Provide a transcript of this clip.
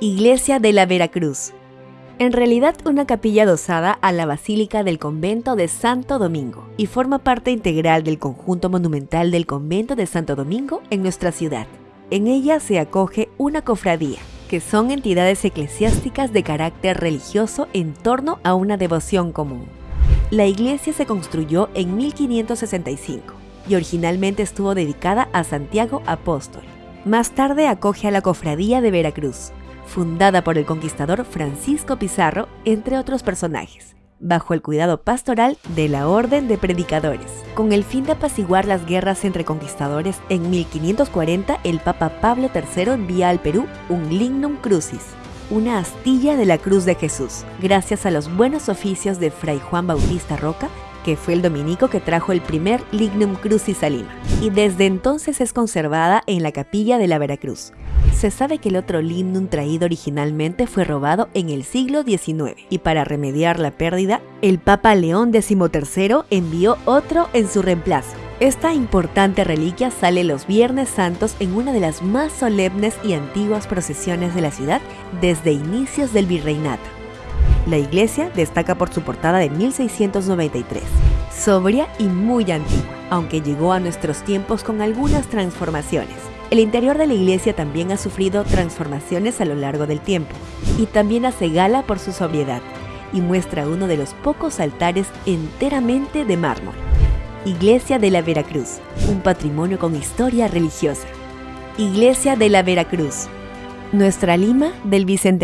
Iglesia de la Veracruz. En realidad una capilla adosada a la Basílica del Convento de Santo Domingo y forma parte integral del conjunto monumental del Convento de Santo Domingo en nuestra ciudad. En ella se acoge una cofradía, que son entidades eclesiásticas de carácter religioso en torno a una devoción común. La iglesia se construyó en 1565 y originalmente estuvo dedicada a Santiago Apóstol. Más tarde acoge a la Cofradía de Veracruz, fundada por el conquistador Francisco Pizarro, entre otros personajes, bajo el cuidado pastoral de la Orden de Predicadores. Con el fin de apaciguar las guerras entre conquistadores, en 1540 el Papa Pablo III envía al Perú un lignum crucis, una astilla de la Cruz de Jesús, gracias a los buenos oficios de Fray Juan Bautista Roca, que fue el dominico que trajo el primer Lignum Crucis a Lima, y desde entonces es conservada en la capilla de la Veracruz. Se sabe que el otro lignum traído originalmente fue robado en el siglo XIX, y para remediar la pérdida, el Papa León XIII envió otro en su reemplazo. Esta importante reliquia sale los Viernes Santos en una de las más solemnes y antiguas procesiones de la ciudad desde inicios del virreinato. La iglesia destaca por su portada de 1693, sobria y muy antigua, aunque llegó a nuestros tiempos con algunas transformaciones. El interior de la iglesia también ha sufrido transformaciones a lo largo del tiempo, y también hace gala por su sobriedad, y muestra uno de los pocos altares enteramente de mármol. Iglesia de la Veracruz, un patrimonio con historia religiosa. Iglesia de la Veracruz, nuestra Lima del Bicentenario.